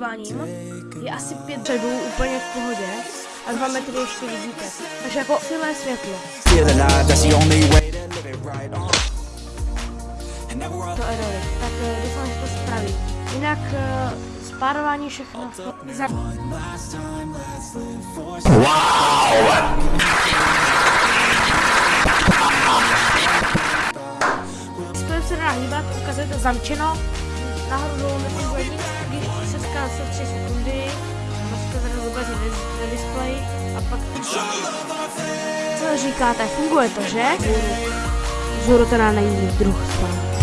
nakláním, je asi pět řadů úplně v pohodě a dva metry ještě vidíte. Takže jako silné světlo. To dobré. Tak eh, doufám, že to spraví. Jinak eh, spárování všechno. Spojím se dá hýbat, ukazuje to zamčeno. Nahoru dolů ská se 3 sekundy, tady vůbec na, displeji a pak Co říkáte, funguje to, že? Zuru teda není druh spát.